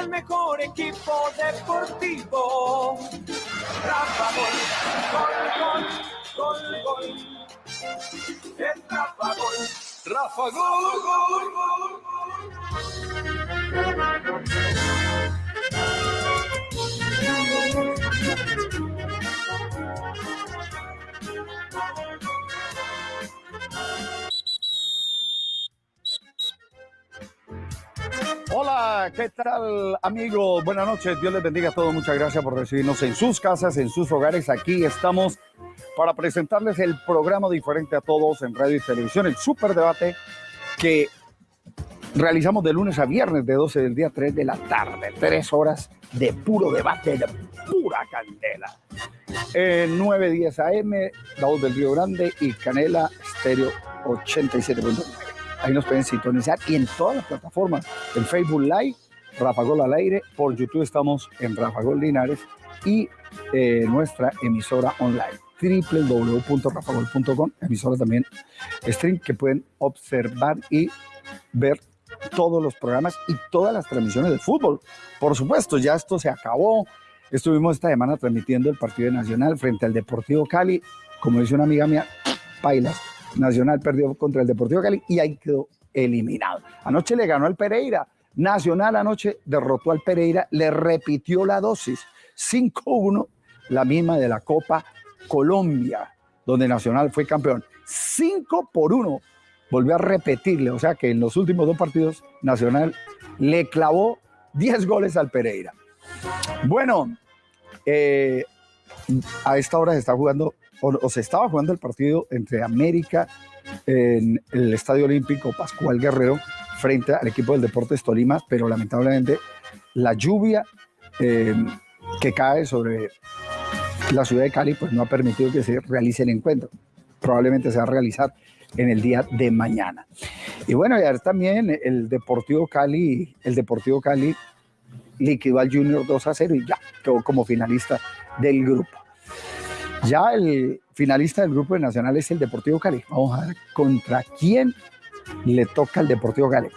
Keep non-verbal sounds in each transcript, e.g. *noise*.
el mejor equipo deportivo. Rafa Gol, gol, gol, gol, gol. Es Rafa Gol. Rafa Gol, gol, gol, gol. Hola, ¿qué tal amigos? Buenas noches, Dios les bendiga a todos. Muchas gracias por recibirnos en sus casas, en sus hogares. Aquí estamos para presentarles el programa diferente a todos en radio y televisión, el Super Debate que realizamos de lunes a viernes de 12 del día a 3 de la tarde. Tres horas de puro debate, de pura candela. En 910 AM, La Voz del Río Grande y Canela Estéreo 87.9. Ahí nos pueden sintonizar y en todas las plataformas, en Facebook Live, Rafa Gol al aire, por YouTube estamos en Rafa Gol Linares y eh, nuestra emisora online www.rafagol.com, emisora también stream que pueden observar y ver todos los programas y todas las transmisiones de fútbol. Por supuesto, ya esto se acabó. Estuvimos esta semana transmitiendo el partido nacional frente al Deportivo Cali. Como dice una amiga mía, Pailas, Nacional perdió contra el Deportivo Cali y ahí quedó eliminado. Anoche le ganó al Pereira. Nacional anoche derrotó al Pereira, le repitió la dosis. 5-1, la misma de la Copa Colombia, donde Nacional fue campeón. 5 por 1 volvió a repetirle, o sea que en los últimos dos partidos Nacional le clavó 10 goles al Pereira. Bueno, eh, a esta hora se está jugando, o, se estaba jugando el partido entre América en el Estadio Olímpico Pascual Guerrero frente al equipo del Deportes Tolima, pero lamentablemente la lluvia eh, que cae sobre la ciudad de Cali pues no ha permitido que se realice el encuentro. Probablemente se va a realizar en el día de mañana. Y bueno, también el Deportivo Cali, el Deportivo Cali liquidó al Junior 2 a 0 y ya quedó como finalista del grupo. Ya el finalista del grupo de Nacional es el Deportivo Cali. Vamos a ver contra quién le toca al Deportivo Cali.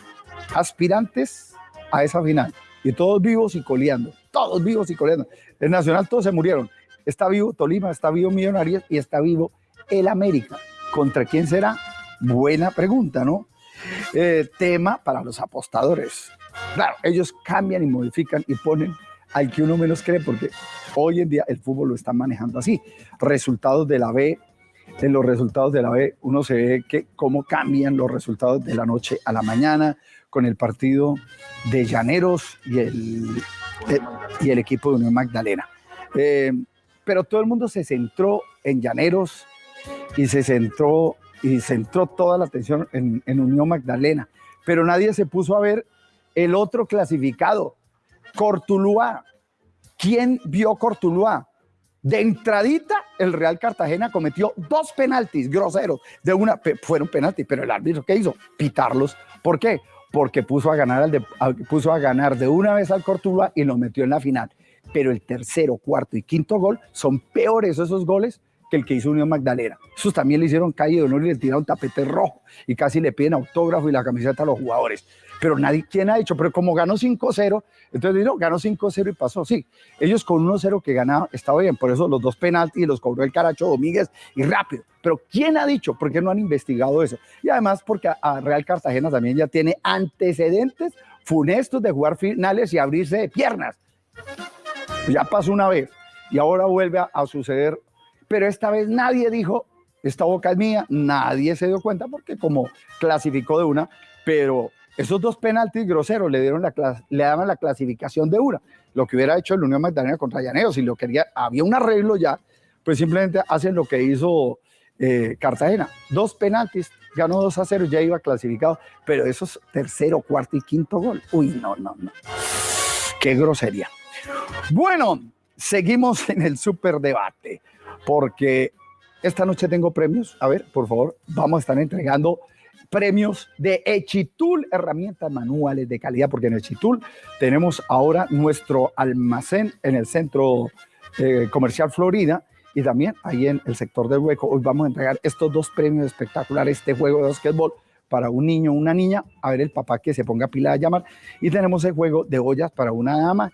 Aspirantes a esa final. Y todos vivos y coleando. Todos vivos y coleando. El Nacional todos se murieron. Está vivo Tolima, está vivo Millonarios y está vivo el América. ¿Contra quién será? Buena pregunta, ¿no? Eh, tema para los apostadores. Claro, ellos cambian y modifican y ponen al que uno menos cree, porque hoy en día el fútbol lo está manejando así. Resultados de la B, en los resultados de la B, uno se ve que cómo cambian los resultados de la noche a la mañana con el partido de Llaneros y el, eh, y el equipo de Unión Magdalena. Eh, pero todo el mundo se centró en Llaneros, y se centró, y centró toda la atención en, en Unión Magdalena. Pero nadie se puso a ver el otro clasificado, Cortuluá. ¿Quién vio Cortuluá? De entradita, el Real Cartagena cometió dos penaltis groseros. De una, fueron penaltis, pero el árbitro, ¿qué hizo? Pitarlos. ¿Por qué? Porque puso a ganar, al de, puso a ganar de una vez al Cortuluá y lo metió en la final. Pero el tercero, cuarto y quinto gol son peores esos goles el que hizo Unión Magdalena. Esos también le hicieron calle de honor y le tiraron tapete rojo y casi le piden autógrafo y la camiseta a los jugadores. Pero nadie, ¿quién ha dicho? Pero como ganó 5-0, entonces dijo, ganó 5-0 y pasó. Sí, ellos con 1-0 que ganaban, estaba bien, por eso los dos penaltis los cobró el Caracho Domínguez y rápido. Pero ¿quién ha dicho? ¿Por qué no han investigado eso? Y además porque a Real Cartagena también ya tiene antecedentes funestos de jugar finales y abrirse de piernas. Ya pasó una vez y ahora vuelve a suceder pero esta vez nadie dijo, esta boca es mía, nadie se dio cuenta porque como clasificó de una, pero esos dos penaltis groseros le dieron la le daban la clasificación de una. Lo que hubiera hecho el Unión Magdalena contra Llaneo, si lo quería, había un arreglo ya, pues simplemente hacen lo que hizo eh, Cartagena. Dos penaltis, ganó 2 a 0, ya iba clasificado, pero esos tercero, cuarto y quinto gol, uy, no, no, no. Qué grosería. Bueno, seguimos en el superdebate porque esta noche tengo premios. A ver, por favor, vamos a estar entregando premios de Echitul, herramientas manuales de calidad, porque en Echitul tenemos ahora nuestro almacén en el centro eh, comercial Florida y también ahí en el sector del hueco. Hoy vamos a entregar estos dos premios espectaculares, este juego de básquetbol para un niño o una niña, a ver el papá que se ponga pila a llamar. Y tenemos el juego de ollas para una dama.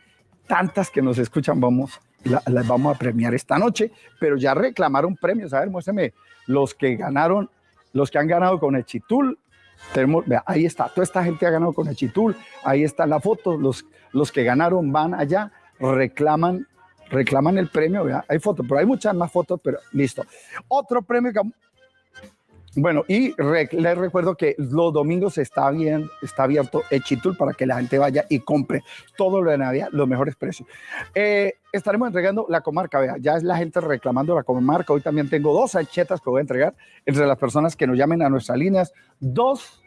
Tantas que nos escuchan, vamos, las vamos a premiar esta noche, pero ya reclamaron premios. A ver, muéstrame los que ganaron, los que han ganado con el Chitul. Tenemos, ahí está, toda esta gente ha ganado con el Chitul. Ahí está la foto. Los, los que ganaron van allá, reclaman reclaman el premio, vea, hay fotos, pero hay muchas más fotos, pero listo. Otro premio que bueno, y les recuerdo que los domingos está, bien, está abierto el Chitul para que la gente vaya y compre todo lo de Navidad, los mejores precios. Eh, estaremos entregando la comarca, vea, ya es la gente reclamando la comarca. Hoy también tengo dos anchetas que voy a entregar entre las personas que nos llamen a nuestras líneas 2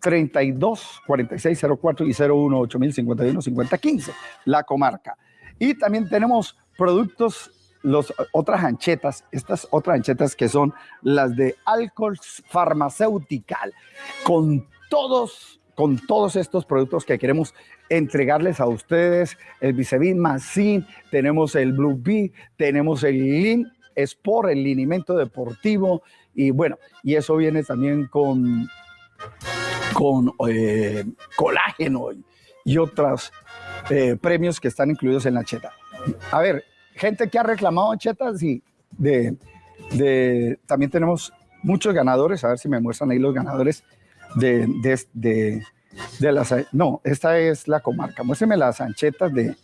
32 46 04 y 01 8051 5015, la comarca. Y también tenemos productos los, otras anchetas, estas otras anchetas que son las de alcohol farmacéutical, con todos, con todos estos productos que queremos entregarles a ustedes, el Vicevin Masin, tenemos el Blue Bee, tenemos el Lean Sport, el linimento deportivo, y bueno, y eso viene también con, con eh, colágeno y, otros eh, premios que están incluidos en la ancheta. A ver, gente que ha reclamado chetas y de, de, también tenemos muchos ganadores, a ver si me muestran ahí los ganadores de, de, de, las, no, esta es la comarca, muéstrame las anchetas de,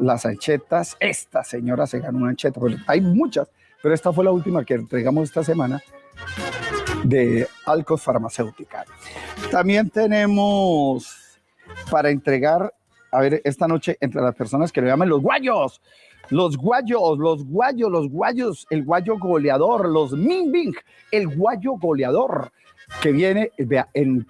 las anchetas, esta señora se ganó una ancheta, hay muchas, pero esta fue la última que entregamos esta semana de Alcos Farmacéutica. También tenemos para entregar, a ver, esta noche entre las personas que lo llaman los guayos, los guayos, los guayos, los guayos, el guayo goleador, los Minbing, el guayo goleador, que viene, en,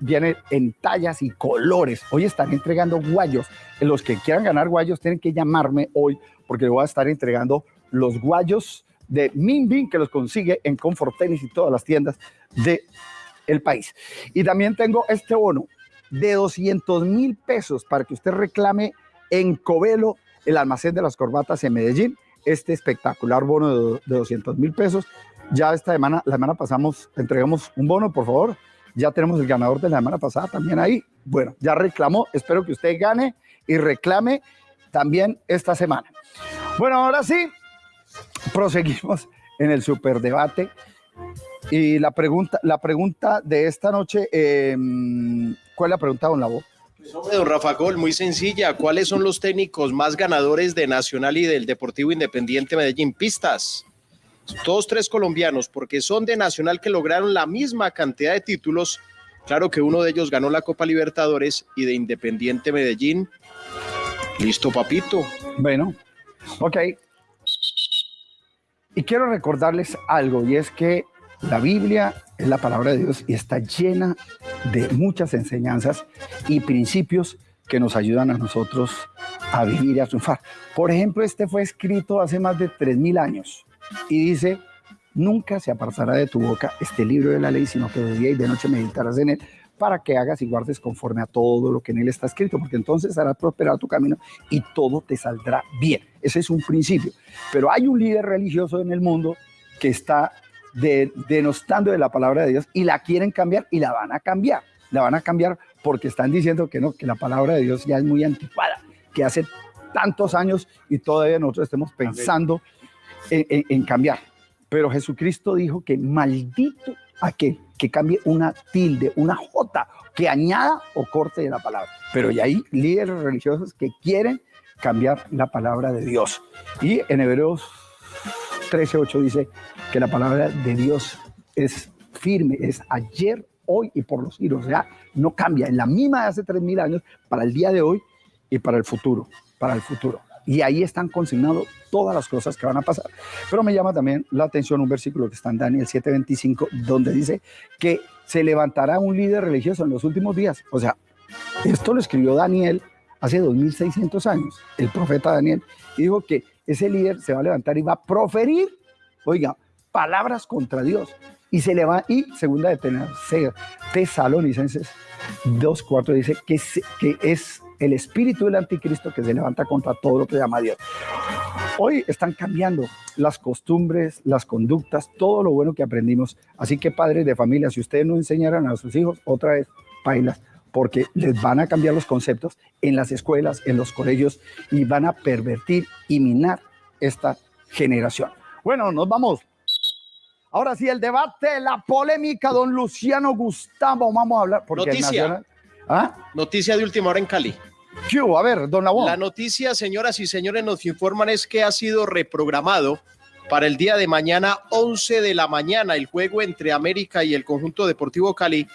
viene en tallas y colores. Hoy están entregando guayos. Los que quieran ganar guayos tienen que llamarme hoy porque voy a estar entregando los guayos de Minbing que los consigue en Comfort Tennis y todas las tiendas del el país. Y también tengo este bono de 200 mil pesos para que usted reclame en Covelo el almacén de las corbatas en Medellín, este espectacular bono de, 200 mil pesos. Ya esta semana, la semana pasamos, entregamos un bono, por favor. Ya tenemos el ganador de la semana pasada también ahí. Bueno, ya reclamó, espero que usted gane y reclame también esta semana. Bueno, ahora sí, proseguimos en el superdebate. Y la pregunta, la pregunta de esta noche, em, ¿cuál es la pregunta, don Labo? Don Rafa Gol, muy sencilla. ¿Cuáles son los técnicos más ganadores de Nacional y del Deportivo Independiente Medellín? Pistas. Todos tres colombianos, porque son de Nacional que lograron la misma cantidad de títulos. Claro que uno de ellos ganó la Copa Libertadores y de Independiente Medellín. Listo, papito. Bueno, ok. Y quiero recordarles algo, y es que la Biblia es la palabra de Dios y está llena de muchas enseñanzas y principios que nos ayudan a nosotros a vivir y a triunfar. Por ejemplo, este fue escrito hace más de 3.000 años y dice, nunca se apartará de tu boca este libro de la ley, sino que de día y de noche meditarás en él para que hagas y guardes conforme a todo lo que en él está escrito, porque entonces harás prosperar tu camino y todo te saldrá bien. Ese es un principio. Pero hay un líder religioso en el mundo que está de, denostando de la palabra de Dios y la quieren cambiar y la van a cambiar. La van a cambiar porque están diciendo que no, que la palabra de Dios ya es muy anticuada, que hace tantos años y todavía nosotros estemos pensando en, cambiar. Pero Jesucristo dijo que maldito aquel que cambie una tilde, una jota, que añada o corte de la palabra. Pero ya hay líderes religiosos que quieren cambiar la palabra de Dios. Y en Hebreos 13.8 dice que la palabra de Dios es firme, es ayer, hoy y por los siglos. O sea, no cambia. En la misma de hace 3.000 años, para el día de hoy y para el futuro, para el futuro. Y ahí están consignados todas las cosas que van a pasar. Pero me llama también la atención un versículo que está en Daniel 7:25, donde dice que se levantará un líder religioso en los últimos días. O sea, esto lo escribió Daniel hace 2600 años, el profeta Daniel, y dijo que ese líder se va a levantar y va a proferir, oiga, palabras contra Dios. Y se le va, y segunda de Tesalonicenses 2.4 dice que, que es el espíritu del anticristo que se levanta contra todo lo que llama Dios. hoy están cambiando las costumbres, las conductas, todo lo bueno que aprendimos. Así que padres de familia, si ustedes no enseñaran a sus hijos, otra vez, bailas, porque les van a cambiar los conceptos en las escuelas, en los colegios y van a pervertir y minar esta generación. Bueno, nos vamos. Ahora sí, el debate, la polémica, don Luciano Gustavo, vamos a hablar. Porque Noticia. ¿Ah? Noticia de última hora en Cali. ¿Qué A ver, don Labón. La noticia, señoras y señores, nos informan es que ha sido reprogramado para el día de mañana, 11 de la mañana, el juego entre América y el conjunto deportivo Cali,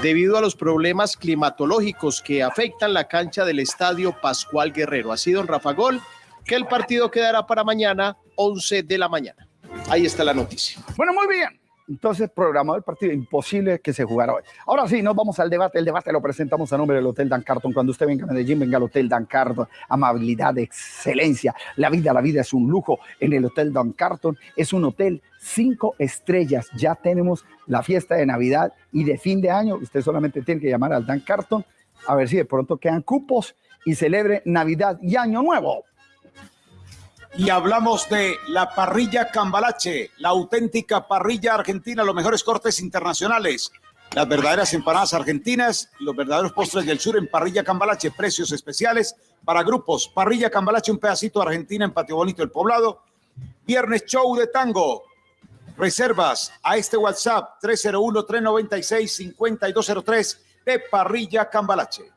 debido a los problemas climatológicos que afectan la cancha del estadio Pascual Guerrero. Así, don Rafa Gol, que el partido quedará para mañana, 11 de la mañana. Ahí está la noticia. Bueno, muy bien. Entonces, programado el partido, imposible que se jugara hoy. Ahora sí, nos vamos al debate. El debate lo presentamos a nombre del Hotel Dan Carton. Cuando usted venga a Medellín, venga al Hotel Dan Carton. Amabilidad, excelencia. La vida, la vida es un lujo en el Hotel Dan Carton. Es un hotel cinco estrellas. Ya tenemos la fiesta de Navidad y de fin de año. Usted solamente tiene que llamar al Dan Carton a ver si de pronto quedan cupos y celebre Navidad y Año Nuevo y hablamos de la parrilla Cambalache, la auténtica parrilla argentina, los mejores cortes internacionales, las verdaderas empanadas argentinas, los verdaderos postres del sur en parrilla Cambalache, precios especiales para grupos. Parrilla Cambalache, un pedacito de Argentina en Patio Bonito, el Poblado. Viernes show de tango. Reservas a este WhatsApp 301-396-5203 de Parrilla Cambalache.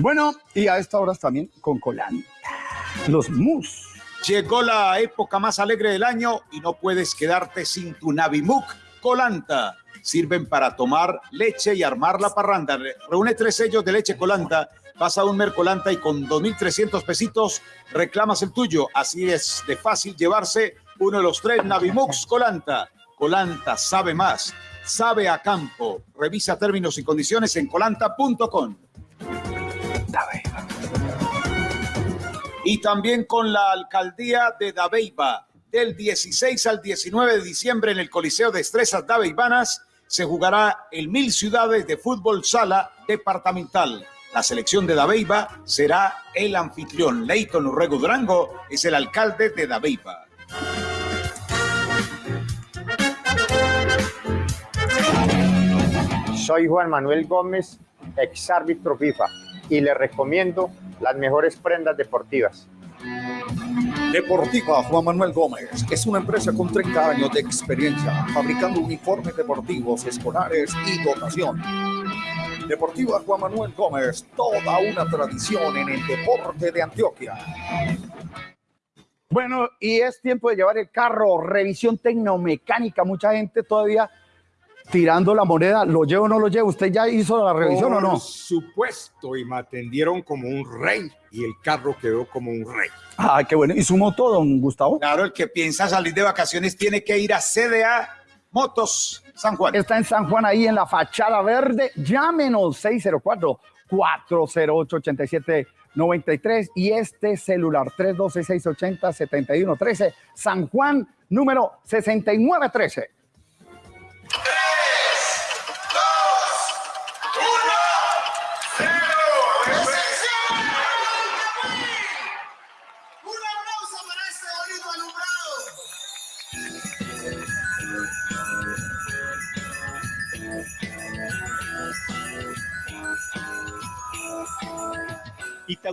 Bueno, y a esta hora también con colanta. Los mus. Llegó la época más alegre del año y no puedes quedarte sin tu Navimuk Colanta. Sirven para tomar leche y armar la parranda. Reúne tres sellos de leche Colanta, vas a un Mercolanta y con 2.300 pesitos reclamas el tuyo. Así es de fácil llevarse uno de los tres Navimux Colanta. Colanta sabe más, sabe a campo. Revisa términos y condiciones en colanta.com. Y también con la alcaldía de Dabeiba. Del 16 al 19 de diciembre en el Coliseo de Estrezas Dabeibanas se jugará el Mil Ciudades de Fútbol Sala Departamental. La selección de Dabeiba será el anfitrión. Leighton Urrego Durango es el alcalde de Dabeiba. Soy Juan Manuel Gómez, ex árbitro FIFA y le recomiendo las mejores prendas deportivas. Deportiva Juan Manuel Gómez es una empresa con 30 años de experiencia fabricando uniformes deportivos, escolares y dotación. Deportiva Juan Manuel Gómez, toda una tradición en el deporte de Antioquia. Bueno, y es tiempo de llevar el carro, revisión tecnomecánica. Mucha gente todavía tirando la moneda, ¿lo llevo o no lo llevo? ¿Usted ya hizo la revisión o no? Por supuesto, y me atendieron como un rey y el carro quedó como un rey. Ah, qué bueno. ¿Y sumó todo, don Gustavo? Claro, el que piensa salir de vacaciones tiene que ir a CDA Motos San Juan. Está en San Juan, ahí en la fachada verde. Llámenos 604 408 8793 y este celular 312-680-7113, San Juan, número 6913.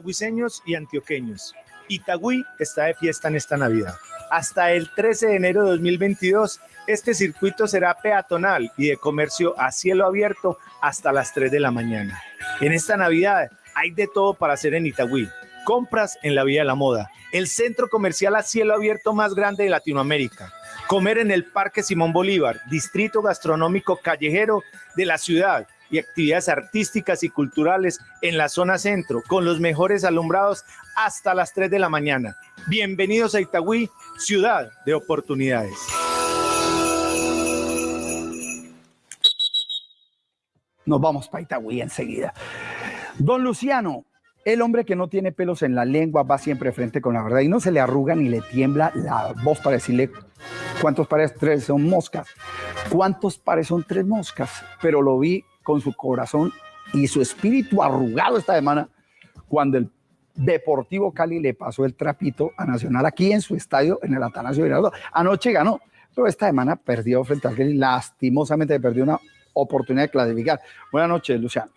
Itagüiseños y antioqueños. Itagüí está de fiesta en esta Navidad. Hasta el 13 de enero de 2022, este circuito será peatonal y de comercio a cielo abierto hasta las 3 de la mañana. En esta Navidad hay de todo para hacer en Itagüí. Compras en la Vía de la Moda, el centro comercial a cielo abierto más grande de Latinoamérica. Comer en el Parque Simón Bolívar, distrito gastronómico callejero de la ciudad y actividades artísticas y culturales en la zona centro, con los mejores alumbrados hasta las 3 de la mañana. Bienvenidos a Itagüí, ciudad de oportunidades. Nos vamos para Itagüí enseguida. Don Luciano, el hombre que no tiene pelos en la lengua va siempre frente con la verdad y no se le arruga ni le tiembla la voz para decirle cuántos pares tres son moscas, cuántos pares son tres moscas, pero lo vi con su corazón y su espíritu arrugado esta semana cuando el Deportivo Cali le pasó el trapito a Nacional aquí en su estadio, en el Atanasio Girardot. Anoche ganó, pero esta semana perdió frente al Cali. Lastimosamente perdió una oportunidad de clasificar. Buenas noches, Luciano.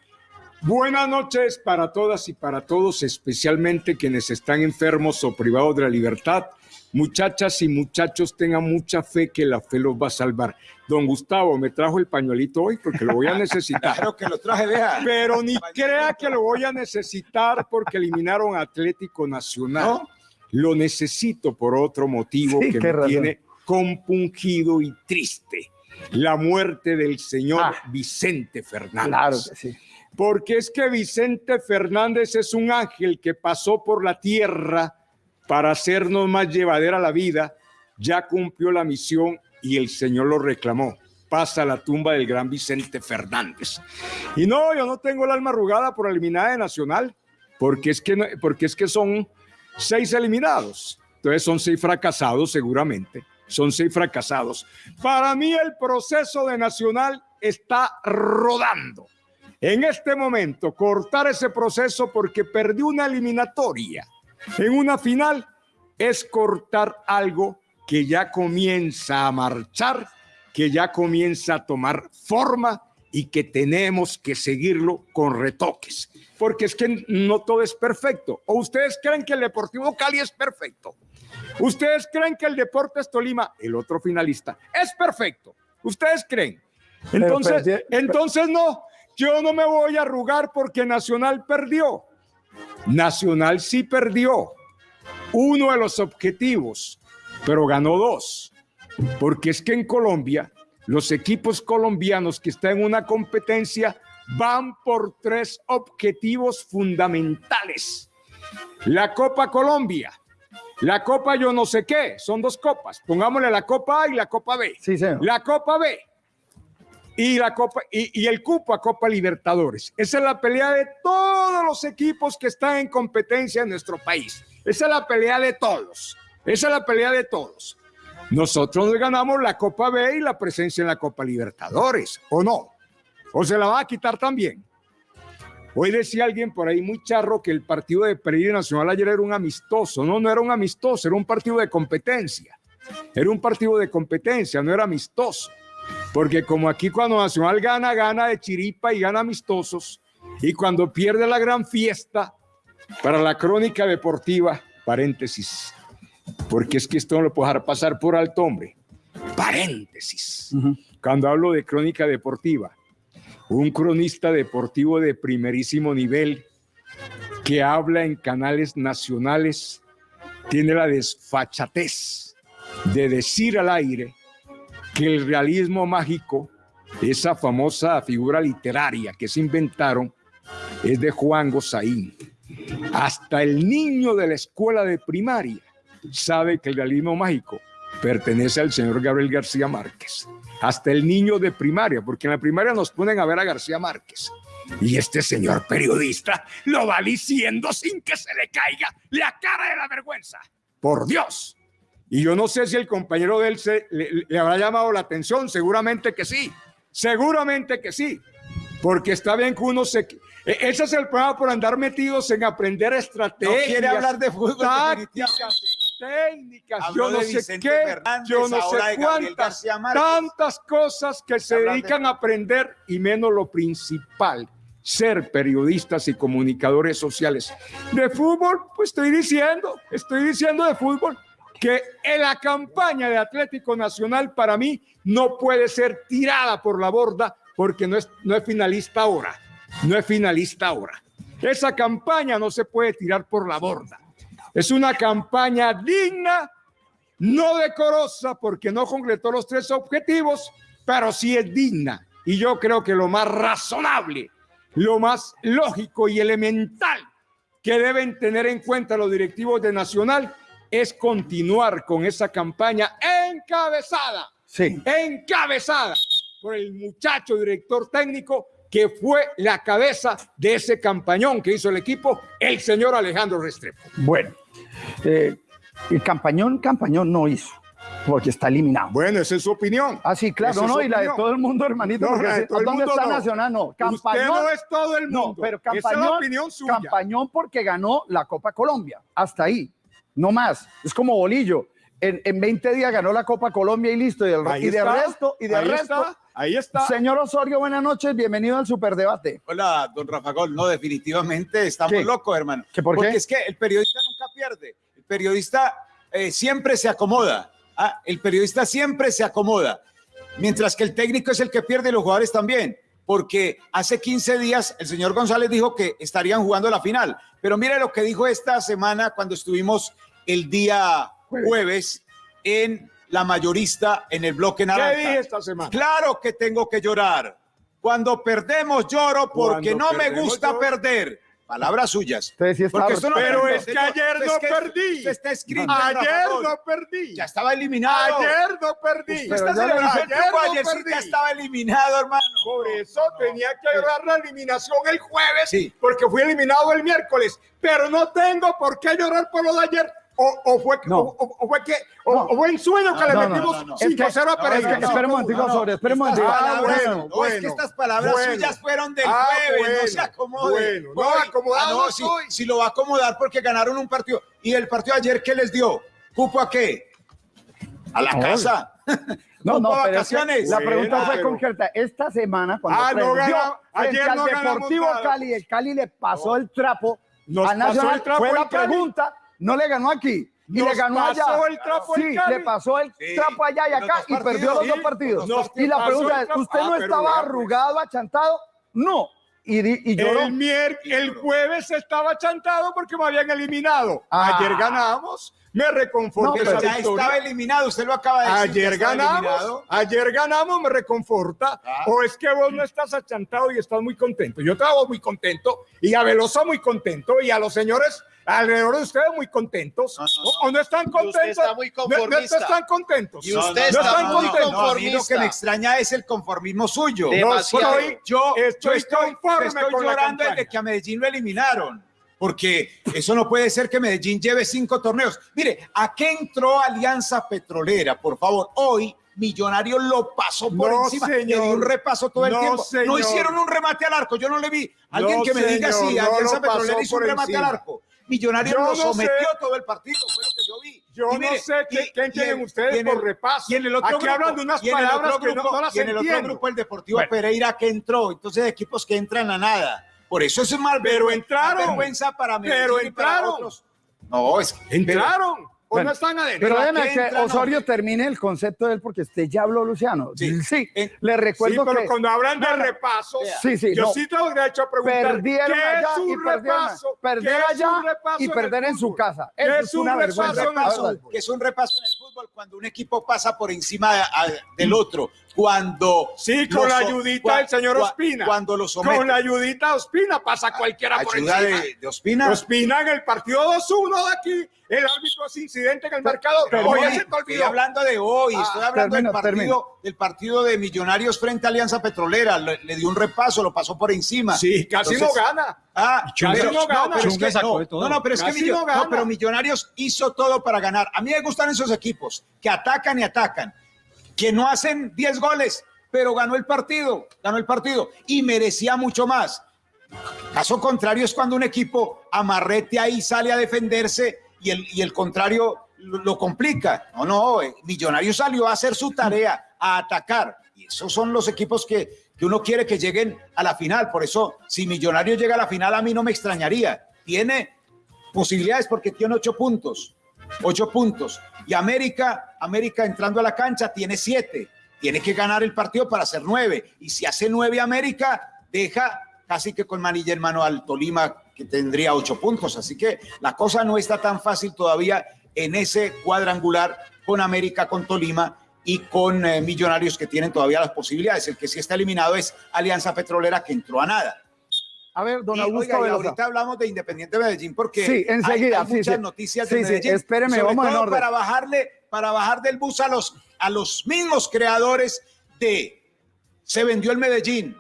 Buenas noches para todas y para todos, especialmente quienes están enfermos o privados de la libertad. Muchachas y muchachos, tengan mucha fe que la fe los va a salvar. Don Gustavo, me trajo el pañuelito hoy porque lo voy a *laughs* necesitar. Claro que lo traje, vea. Pero ni crea que lo voy a necesitar porque eliminaron a Atlético Nacional. ¿No? Lo necesito por otro motivo Sí, que me razón. tiene compungido y triste. La muerte del señor Ah. Vicente Fernández. Claro que sí. Porque es que Vicente Fernández es un ángel que pasó por la tierra para hacernos más llevadera la vida, ya cumplió la misión y el Señor lo reclamó. Pasa a la tumba del gran Vicente Fernández. Y no, yo no tengo el alma arrugada por eliminar de Nacional, porque es que, porque es que son seis eliminados. Entonces son seis fracasados seguramente. Son seis fracasados. Para mí el proceso de Nacional está rodando. En este momento, cortar ese proceso porque perdió una eliminatoria en una final es cortar algo que ya comienza a marchar, que ya comienza a tomar forma y que tenemos que seguirlo con retoques. Porque es que no todo es perfecto. ¿O ustedes creen que el Deportivo Cali es perfecto? ¿Ustedes creen que el Deportes Tolima, el otro finalista, es perfecto? ¿Ustedes creen? Pero Entonces, entonces no, yo no me voy a arrugar porque Nacional perdió. Nacional sí perdió uno de los objetivos, pero ganó dos. Porque es que en Colombia, los equipos colombianos que están en una competencia van por tres objetivos fundamentales. La Copa Colombia, la Copa yo no sé qué, son dos copas. Pongámosle la Copa A y la Copa B. Sí, señor. La Copa B y la Copa y, el cupo a Copa Libertadores. Esa es la pelea de todos los equipos que están en competencia en nuestro país. Esa es la pelea de todos. Esa es la pelea de todos. Nosotros nos ganamos la Copa B y la presencia en la Copa Libertadores, ¿o no? ¿O se la va a quitar también? Hoy decía alguien por ahí muy charro que el partido de Pereira Nacional ayer era un amistoso. No, no era un amistoso, era un partido de competencia. Era un partido de competencia, no era amistoso. Porque como aquí cuando Nacional gana, gana de chiripa y gana amistosos. Y cuando pierde la gran fiesta, para la crónica deportiva, paréntesis, porque es que esto no lo puedo dejar pasar por alto, hombre. Paréntesis. Cuando hablo de crónica deportiva, un cronista deportivo de primerísimo nivel que habla en canales nacionales tiene la desfachatez de decir al aire que el realismo mágico, esa famosa figura literaria que se inventaron, es de Juan Gozaín. Hasta el niño de la escuela de primaria sabe que el realismo mágico pertenece al señor Gabriel García Márquez. Hasta el niño de primaria, porque en la primaria nos ponen a ver a García Márquez. Y este señor periodista lo va diciendo sin que se le caiga la cara de la vergüenza. Por Dios. Y yo no sé si el compañero de él se, le, le habrá llamado la atención, seguramente que sí, seguramente que sí, porque está bien que uno se... e- Ese es el problema por andar metidos en aprender No estrategias. quiere hablar de fútbol. tácticas, técnicas, Habló yo no sé qué, Fernández, yo no sé cuántas, tantas cosas que se Hablar de- dedican a aprender y menos lo principal, ser periodistas y comunicadores sociales. De fútbol, pues estoy diciendo, estoy diciendo de fútbol que en la campaña de Atlético Nacional para mí no puede ser tirada por la borda porque no es, no es finalista ahora, no es finalista ahora. Esa campaña no se puede tirar por la borda. Es una campaña digna, no decorosa porque no concretó los tres objetivos, pero sí es digna. Y yo creo que lo más razonable, lo más lógico y elemental que deben tener en cuenta los directivos de Nacional es continuar con esa campaña encabezada, Sí. encabezada por el muchacho director técnico que fue la cabeza de ese campañón que hizo el equipo, el señor Alejandro Restrepo. Bueno, eh, el campañón, campañón no hizo. porque está eliminado. Bueno, esa es su opinión. Ah, sí, claro, Esa no, y la de todo el mundo, hermanito. No, la de todo el ¿Dónde mundo está no. Nacional? No, Usted Campañón. no es todo el No, mundo. pero Esa es la Campañón, opinión suya. Campañón porque ganó la Copa Colombia. Hasta ahí. No más. Es como bolillo. En, en 20 días ganó la Copa Colombia y listo. Y, del- Ahí y de está, resto, y de ahí resto. está, ahí está. Señor Osorio, buenas noches. Bienvenido al Superdebate. Hola, don Rafa Gol. No, definitivamente estamos ¿Qué? locos, hermano. ¿Que por qué? Porque es que el periodista nunca pierde. El periodista eh, siempre se acomoda. Ah, el periodista siempre se acomoda. Mientras que el técnico es el que pierde y los jugadores también. Porque hace 15 días el señor González dijo que estarían jugando la final. Pero mire lo que dijo esta semana cuando estuvimos el día jueves en la mayorista en el bloque ¿Qué naranja. dije esta semana? Claro que tengo que llorar. Cuando perdemos lloro porque Cuando no me gusta lloro. perder. Palabras suyas. Sí Porque esto no Pero es que ayer no perdí. está escrito. Ayer no perdí. Ya estaba eliminado. Ayer no perdí. Usted está Ayer no ayer perdí. ya estaba eliminado, hermano. Por eso tenía que llorar la eliminación el jueves, Sí. porque fui eliminado el miércoles. Pero no tengo por qué llorar por lo de ayer. O, o fue, No. o, fue que, o, No. o fue en sueño que le No, metimos no, no. Es que- 5-0 a Pereira. no, espera un no, momentico, no, no. Osorio, espera un Estas momentico. Ah, bueno, no, es bueno, que estas palabras bueno. suyas fueron del Ah, jueves, no bueno, se acomode. bueno, no, acomodado ah, si, si lo va a acomodar porque ganaron un partido. ¿Y el partido ayer qué les dio? ¿Cupo a qué? A la casa. *laughs* No, ¿Cupo no, a pero es que vacaciones? la pregunta fue pero- concreta. Esta semana, cuando Ah, no frente ayer al no Deportivo. Cali, el Cali le pasó el trapo Nos al pasó Nacional. el trapo fue la Cali. pregunta, no le ganó aquí. Y Nos le ganó pasó allá. el trapo el sí, Cali. le pasó el Sí, trapo allá y acá y perdió los sí, dos partidos. y la pregunta es. ¿usted Ah, no estaba pues. arrugado, achantado? No. Y, y lloró. El, mier- el jueves estaba chantado porque me habían eliminado. Ah. Ayer ganamos. Me No, reconforté pero esa ya victoria. estaba eliminado, usted lo acaba de decir. Ayer ganamos, eliminado. ayer ganamos, me reconforta. Ah. O es que vos no estás achantado y estás muy contento. Yo estaba muy contento y a Velosa muy contento y a los señores alrededor de ustedes muy contentos. No, no, O, o no están usted contentos. está muy No- no, conformista. están contentos. Y usted no está están muy contentos. No, a mí lo que conformista. me extraña es el conformismo suyo. De- Demasiado. estoy- yo, yo estoy estoy, conforme estoy con la llorando campaña. desde que a Medellín lo eliminaron. Porque eso no puede ser que Medellín lleve cinco torneos. Mire, ¿a qué entró Alianza Petrolera? Por favor, hoy Millonarios lo pasó por No, encima. Le señor. dio un repaso todo el No, tiempo. No señor. hicieron un remate al arco. Yo no le vi. Alguien No, que me diga si no Alianza Petrolera hizo un remate encima. al arco. Millonarios Yo lo no sometió sé. todo el partido. Fue lo que yo vi. Yo Y no sé qué, y- qué y entienden en- ustedes y en por el- repaso. y en el otro Aquí grupo, hablan de unas y el palabras que no, grupo- no las y en el otro grupo el Deportivo Bueno. Pereira que entró, entonces equipos que entran a nada. Por eso eso es mal Pero entraron. vergüenza para Medellín Pero entraron. otros. No, es que ¿Entraron? ¿O Bueno, no están adentro? Pero ¿a déjeme qué que entra? No, Osorio que- termine el concepto de él porque usted ya habló, Luciano. Sí, Sí. En- le Sí, recuerdo pero que cuando hablan de No, no. repasos, Sí, sí, yo no. sí tengo derecho a preguntar perdieron ¿qué allá es y un perdieron, repaso? perder ¿Qué es allá y perder en su casa. ¿Qué Eso es es un una repaso vergüenza. en el fútbol? que es un repaso en el fútbol cuando un equipo pasa por encima de- a- del otro, cuando Sí, con la ayudita cua- del señor Ospina. cuando lo somete. Con la ayudita de Ospina pasa cualquiera por ayuda encima. de, de Ospina. Ospina en el partido 2-1 de aquí, el árbitro hace incidente en el marcador. pero hoy- se te Estoy olvidó. hablando de hoy, Ah, estoy hablando termino, del, partido, del partido de Millonarios frente a Alianza Petrolera. Le, le dio un repaso, lo pasó por encima. Sí, casi Entonces- no gana. Ah, Chunga- pero, no gana. no, pero es que, no, pero es que Casi Millo- no gana. no, pero Millonarios hizo todo para ganar. A mí me gustan esos equipos que atacan y atacan, que no hacen 10 goles, pero ganó el partido, ganó el partido y merecía mucho más. Caso contrario es cuando un equipo amarrete ahí sale a defenderse y el, y el contrario lo, complica. No, no, eh, Millonarios salió a hacer su tarea, a atacar. Y esos son los equipos que, que uno quiere que lleguen a la final. Por eso, si Millonarios llega a la final, a mí no me extrañaría. Tiene posibilidades porque tiene ocho puntos. Ocho puntos. Y América, América entrando a la cancha, tiene siete. Tiene que ganar el partido para hacer nueve. Y si hace nueve América, deja casi que con manilla en al Tolima, que tendría ocho puntos. Así que la cosa no está tan fácil todavía en ese cuadrangular con América, con Tolima y con eh, Millonarios que tienen todavía las posibilidades. El que sí está eliminado es Alianza Petrolera, que entró a nada. A ver, don Y, Augusto oiga, ahorita hablamos de Independiente Medellín porque Sí, enseguida, hay, muchas sí. noticias Sí, de Medellín. espéreme, Sobre vamos en todo orden. Para bajarle, para bajar del bus a los, a los mismos creadores de se vendió el Medellín,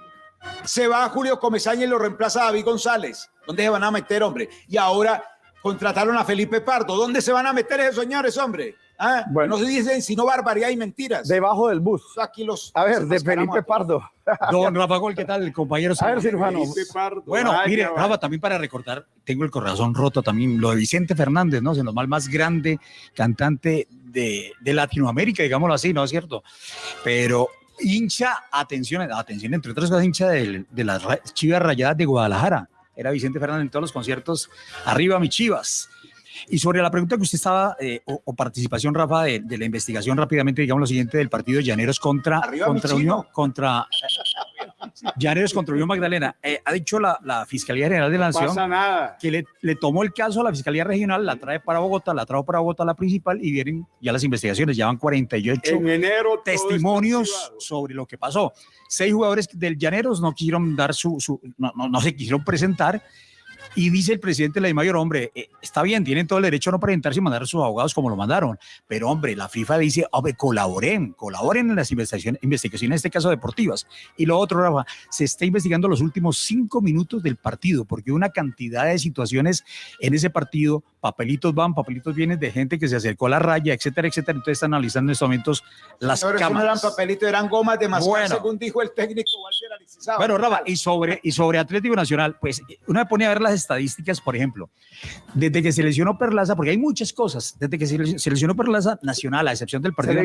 se va Julio Comesaña y lo reemplaza David González. ¿Dónde se van a meter, hombre? Y ahora contrataron a Felipe Pardo. ¿Dónde se van a meter esos señores, hombre? Ah, Bueno. No se dicen sino barbaridad y mentiras. Debajo del bus. Aquí los. A ver, de Felipe. Pardo. Don Rafa Gol, ¿qué tal, compañero? A ver, cirujano. Bueno, Ay, mire, Rafa, también para recordar, tengo el corazón roto también, lo de Vicente Fernández, ¿no? Siendo mal más grande cantante de, de Latinoamérica, digámoslo así, ¿no es cierto? Pero hincha, atención, atención, entre otras cosas, hincha del- de, las Chivas Rayadas de Guadalajara. Era Vicente Fernández en todos los conciertos, arriba mi Chivas. Y sobre la pregunta que usted estaba, eh, o, o participación, Rafa, de, de la investigación rápidamente, digamos lo siguiente, del partido de Llaneros contra, Arriba contra. Unión, contra Llaneros contra Unión Magdalena. Eh, ha dicho la, la Fiscalía General de la No Nación nada. que le, le tomó el caso a la Fiscalía Regional, la trae para Bogotá, la trajo para Bogotá la principal y vienen ya las investigaciones, ya van 48 En enero testimonios sobre lo que pasó. Seis jugadores del Llaneros no quisieron dar su, su- no, no- no se quisieron presentar. Y dice el presidente de la Mayor, hombre, eh, está bien, tienen todo el derecho a no presentarse y mandar a sus abogados como lo mandaron. Pero, hombre, la FIFA dice, hombre, colaboren, colaboren en las investigaciones, investigaciones, en este caso deportivas. Y lo otro, Rafa, se está investigando los últimos cinco minutos del partido, porque una cantidad de situaciones en ese partido, papelitos van, papelitos vienen de gente que se acercó a la raya, etcétera, etcétera. Entonces están analizando en estos momentos las Señores, eso no cámaras. eran papelitos, eran gomas de mascar, Bueno. según dijo el técnico Walter. Bueno, Rafa, y sobre, y sobre Atlético Nacional, pues uno me pone a ver las estadísticas, por ejemplo, desde que se lesionó Perlaza, porque hay muchas cosas, desde que se le- se lesionó Perlaza Nacional, a excepción del partido de a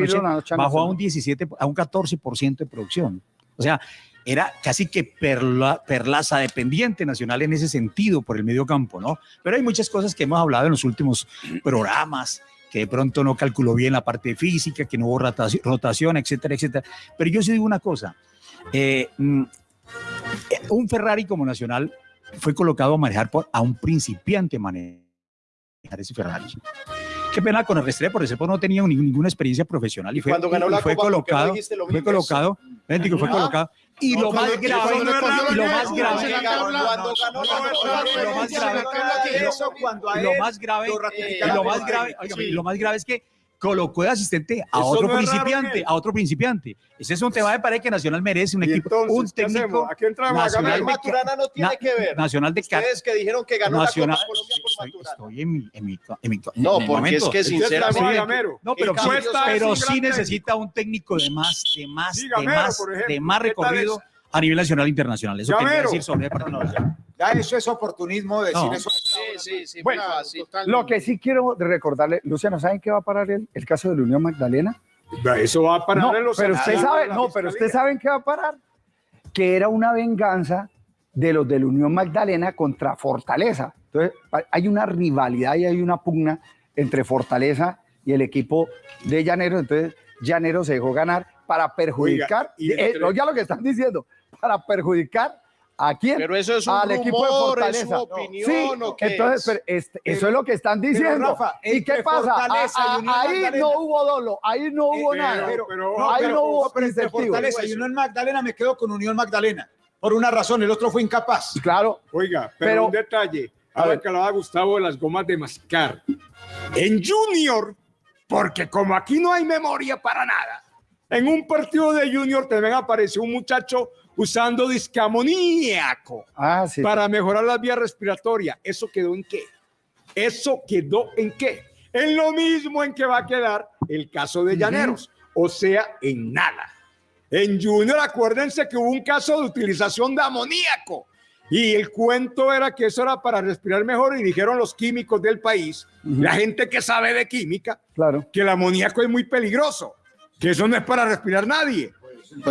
bajó a un 17, a un 14% de producción. O sea, era casi que Perla- Perlaza dependiente Nacional en ese sentido por el medio campo, ¿no? Pero hay muchas cosas que hemos hablado en los últimos programas, que de pronto no calculó bien la parte física, que no hubo rotación, rotación, etcétera, etcétera. Pero yo sí digo una cosa, eh, mm, eh, un Ferrari como Nacional fue colocado a manejar por, a un principiante manejar ese Ferrari. Qué pena con el Restrepo, porque Restrepo no tenía ni- ninguna experiencia profesional y fue, Cuando ganó la fue Copa, ¿por qué no colocado, dijiste lo fue colocado, fue Ah. colocado. Y lo más grave, y lo más cuando grave, lo más grave, lo más grave, lo más grave es que colocó de asistente a Eso otro no raro principiante, él. a otro principiante. Ese es un tema de pared que Nacional merece un equipo, entonces, un técnico Aquí entramos a nacional ganar. de, Maturana no tiene na- que ver. nacional de Ustedes que dijeron que ganó nacional. la Copa Colombia por Estoy, Maturana. estoy en mi, en mi, en mi- No, en mi porque momento. es que sinceramente... Gamero. No, pero, El sí, pero sí necesita un técnico de más, de más, Sí, de Gamero, más, por ejemplo. de más ¿Qué tal recorrido a nivel nacional e internacional. Eso quería Gamero. decir sobre el partido. No, ya. Ya eso es oportunismo decir No. eso. Sí, sí, sí, Bueno, muy fácil. Lo que sí quiero recordarle, Luciano, ¿saben qué va a parar el, el caso de la Unión Magdalena? Eso va a parar No, en los pero usted sabe, no, pero usted Fiscalía. sabe en qué va a parar. Que era una venganza de los de la Unión Magdalena contra Fortaleza. Entonces, ha- hay una rivalidad y hay una pugna entre Fortaleza y el equipo de Llaneros. Entonces, Llaneros se dejó ganar para perjudicar, y eh, entre- oiga lo que están diciendo, para perjudicar a quién? Pero eso es un al equipo de rumor, es Fortaleza. su opinión, sí, ¿o qué entonces, es? pero este- eso Pero- es lo que están diciendo. Rafa, ¿Y qué pasa? Fortaleza A- a- ahí Magdalena- no hubo dolo, ahí no hubo pero- nada. pero- pero- No, ahí pero- no hubo pero. Fortaleza y Unión Magdalena me quedo con Unión Magdalena. Por una razón, el otro fue incapaz. Claro, Oiga, pero, Pero- un detalle. A Ahora ver. que hablaba Gustavo de las gomas de mascar. En Junior, porque como aquí no hay memoria para nada, en un partido de Junior también apareció un muchacho usando discamoníaco ah, sí. para mejorar las vías respiratorias. ¿Eso quedó en qué? ¿Eso quedó en qué? En lo mismo en que va a quedar el caso de Llaneros, o sea, en nada. En Junior, acuérdense que hubo un caso de utilización de amoníaco y el cuento era que eso era para respirar mejor y dijeron los químicos del país, Ujú. la gente que sabe de química, Claro. que el amoníaco es muy peligroso, que eso no es para respirar nadie.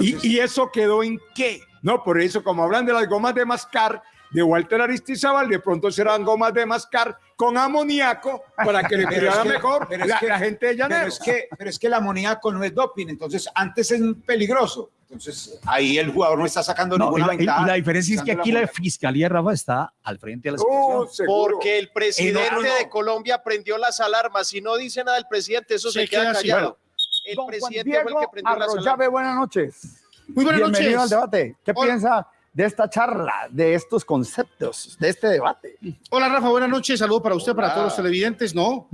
¿Y, y eso quedó en qué? No, por eso, como hablan de las gomas de mascar de Walter Aristizábal, de pronto serán gomas de mascar con amoníaco para que le es cuidara mejor pero es la, que- la gente de Pero es, que, pero es que el amoníaco no es doping, entonces antes es peligroso. Entonces ahí el jugador no está sacando No, ninguna la, y ventaja. la diferencia es que aquí la fiscalía, Rafa, está al frente de la situación. seguro. Porque el presidente no, no. de Colombia prendió las alarmas. Si no dice nada el presidente, eso se, queda callado. El Don Juan presidente fue el Diego que prendió. Arroyave, buenas noches. Muy buenas Bienvenido noches. al debate. ¿Qué Hola. piensa de esta charla, de estos conceptos, de este debate? Hola Rafa, buenas noches. Saludo para usted, para todos los televidentes. No,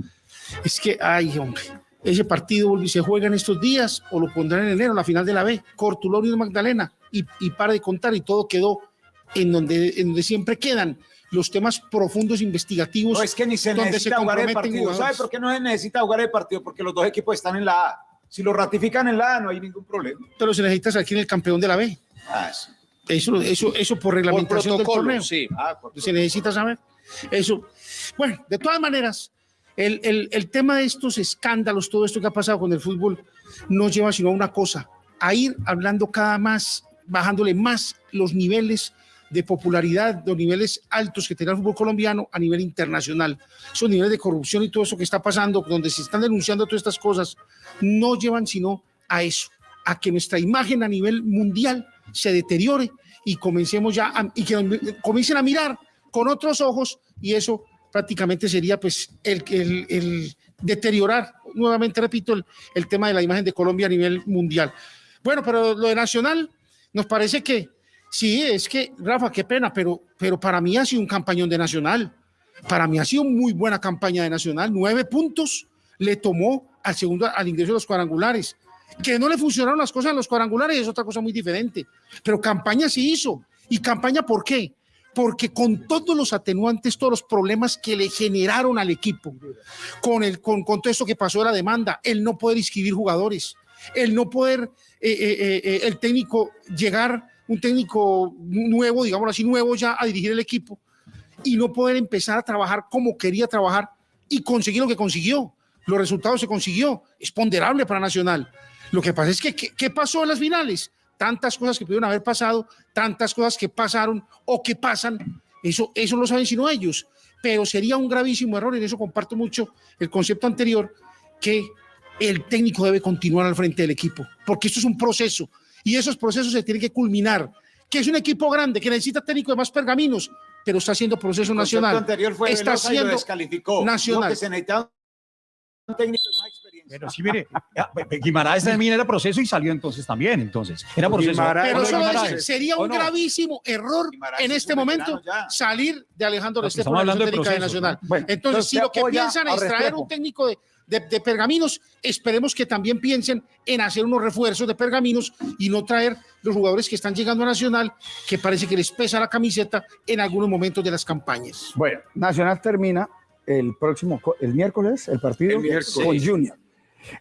es que, ay, hombre, ese partido se juega en estos días o lo pondrán en enero, la final de la B. Cortulón y Magdalena. Y, y para de contar y todo quedó en donde, en donde siempre quedan los temas profundos investigativos. No es que ni se necesita jugar el partido. ¿Sabe por qué no se necesita jugar el partido? Porque los dos equipos están en la A. Si lo ratifican en la A, no hay ningún problema. Pero se necesita aquí en el campeón de la B. Ah, sí. Eso, eso, eso por reglamentación del protocolo, torneo. sí. Ah, por- se necesita saber. Eso. Bueno, de todas maneras, el, el- el tema de estos escándalos, todo esto que ha pasado con el fútbol, nos lleva sino a una cosa, a ir hablando cada más, bajándole más los niveles de popularidad, los niveles altos que tiene el fútbol colombiano a nivel internacional. Esos niveles de corrupción y todo eso que está pasando, donde se están denunciando todas estas cosas, no llevan sino a eso, a que nuestra imagen a nivel mundial se deteriore y comencemos ya a- y que comiencen a mirar con otros ojos y eso prácticamente sería pues el, el, el deteriorar, nuevamente repito, el, el tema de la imagen de Colombia a nivel mundial. Bueno, pero lo de Nacional nos parece que sí, es que, Rafa, qué pena, pero, pero para mí ha sido un campañón de Nacional. Para mí ha sido muy buena campaña de Nacional. Nueve puntos le tomó al segundo, al ingreso de los cuadrangulares. Que no le funcionaron las cosas en los cuadrangulares es otra cosa muy diferente. Pero campaña sí hizo. ¿Y campaña por qué? Porque con todos los atenuantes, todos los problemas que le generaron al equipo, con, el, con, con todo esto que pasó de la demanda, el no poder inscribir jugadores, el no poder, eh, eh, eh, el técnico llegar, un técnico nuevo, digamos así, nuevo ya a dirigir el equipo y no poder empezar a trabajar como quería trabajar y conseguir lo que consiguió. Los resultados se consiguió. Es ponderable para Nacional. Lo que pasa es que, ¿qué, pasó en las finales? Tantas cosas que pudieron haber pasado, tantas cosas que pasaron o que pasan, eso, eso lo saben sino ellos. Pero sería un gravísimo error, en eso comparto mucho el concepto anterior, que el técnico debe continuar al frente del equipo, porque esto es un proceso y esos procesos se tienen que culminar. Que es un equipo grande, que necesita técnico de más pergaminos, pero está haciendo proceso El nacional. anterior fue está Velosa y lo haciendo descalificó. nacional. Lo que se necesitaba un técnico de más experiencia. Pero sí, mire, ya, Guimaraes también era proceso y salió entonces también, entonces. Era proceso. Guimaraes- Pero solo dice, sería ¿O un no? gravísimo error Guimaraes en es este momento salir de Alejandro No, Restrepo estamos de la Nacional. ¿no? Bueno, entonces, entonces si lo que piensan a es traer un técnico de, de- de pergaminos, esperemos que también piensen en hacer unos refuerzos de pergaminos y no traer los jugadores que están llegando a Nacional, que parece que les pesa la camiseta en algunos momentos de las campañas. Bueno, Nacional termina el próximo, el miércoles, el partido El miércoles. con Junior.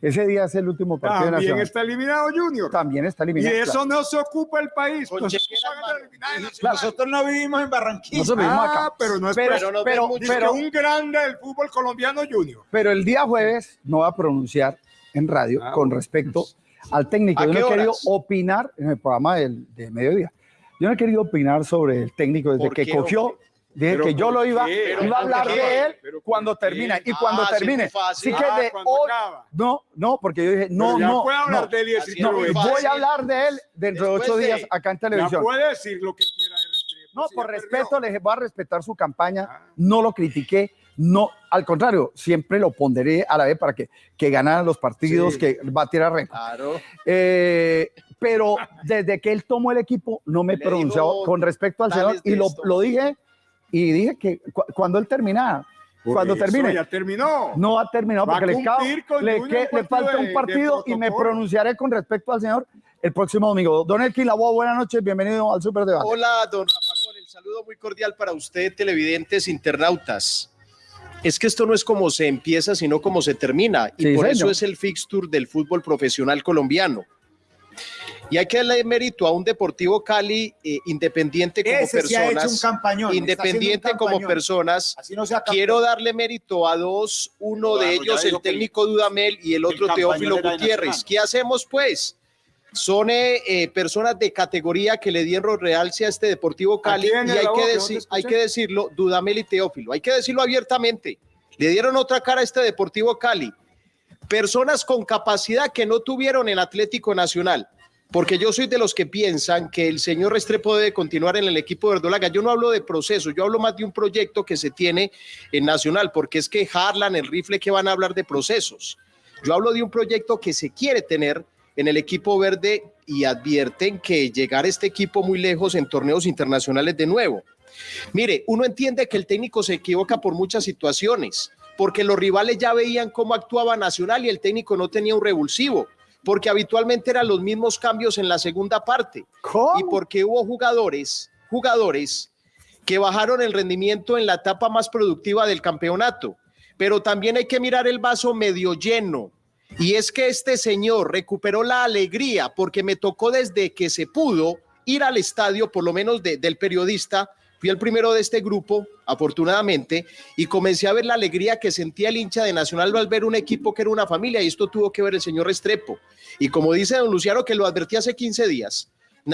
Ese día es el último partido de También Nacional. está eliminado Junior. También está Y eliminado. de eso no se ocupa el país. Pues, Nosotros no vivimos en Barranquilla. Nosotros vivimos Ah, acá. pero no es Pero, un grande del fútbol colombiano Junior. pero el día jueves no va a pronunciar en radio Ah, con respecto al técnico. ¿A Yo no he querido opinar en el programa del, de mediodía. Yo no he querido opinar sobre el técnico desde ¿Por que cogió. hombre? Dije ¿Pero que yo lo iba, iba a ¿Por hablar de él ¿Pero por cuando qué? termine. Y cuando Ah, termine. Así que Ah, de hoy. No, no, porque yo dije, no, no. puede hablar no. de él. Voy a hablar de él dentro de ocho días acá en televisión. puede decir lo que quiera. No, si por respeto, les voy a respetar su campaña. Ah. No lo critiqué. No, al contrario, siempre lo ponderé a la vez para que, que ganaran los partidos, que batiera récord. Claro. Eh, pero desde que él tomó el equipo, no me he Le pronunciado con respecto al señor y lo, lo dije y dije que cu- cuando él terminara, Por cuando eso termine, Ya terminó. no ha terminado Va porque le, que- falta partido un de- de partido y me pronunciaré con respecto al señor el próximo domingo. Don Elkin Lavoe, buenas noches, bienvenido al Super Debate. Hola, don Gol, el saludo muy cordial para usted, televidentes, internautas. Es que esto no es como se empieza, sino como se termina. Y Sí, por señor. eso es el fixture del fútbol profesional colombiano. Y hay que darle mérito a un Deportivo Cali eh, independiente como Ese sí ha hecho un personas. campañón. independiente un como personas. No. Quiero darle mérito a dos, uno de Claro, ellos el técnico Dudamel y el otro Teófilo Gutiérrez. ¿Qué hacemos pues? Son eh, eh, personas de categoría que le dieron realce a este Deportivo Cali y hay que, voz? ¿De deci- dónde escuché? hay que decirlo, Dudamel y Teófilo, hay que decirlo abiertamente. Le dieron otra cara a este Deportivo Cali. Personas con capacidad que no tuvieron en Atlético Nacional. Porque yo soy de los que piensan que el señor Restrepo debe continuar en el equipo de Verdolaga. Yo no hablo de proceso, yo hablo más de un proyecto que se tiene en Nacional, porque es que Harlan, el rifle, que van a hablar de procesos. Yo hablo de un proyecto que se quiere tener en el equipo verde y advierten que llegar este equipo muy lejos en torneos internacionales de nuevo. Mire, uno entiende que el técnico se equivoca por muchas situaciones, porque los rivales ya veían cómo actuaba Nacional y el técnico no tenía un revulsivo, porque habitualmente eran los mismos cambios en la segunda parte ¿Cómo? y porque hubo jugadores jugadores que bajaron el rendimiento en la etapa más productiva del campeonato. Pero también hay que mirar el vaso medio lleno. Y es que este señor recuperó la alegría porque me tocó desde que se pudo ir al estadio, por lo menos de- del periodista. Fui el primero de este grupo, afortunadamente, y comencé a ver la alegría que sentía el hincha de Nacional al ver un equipo que era una familia, y esto tuvo que ver el señor Restrepo. Y como dice don Luciano, que lo advertí hace 15 días,